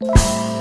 you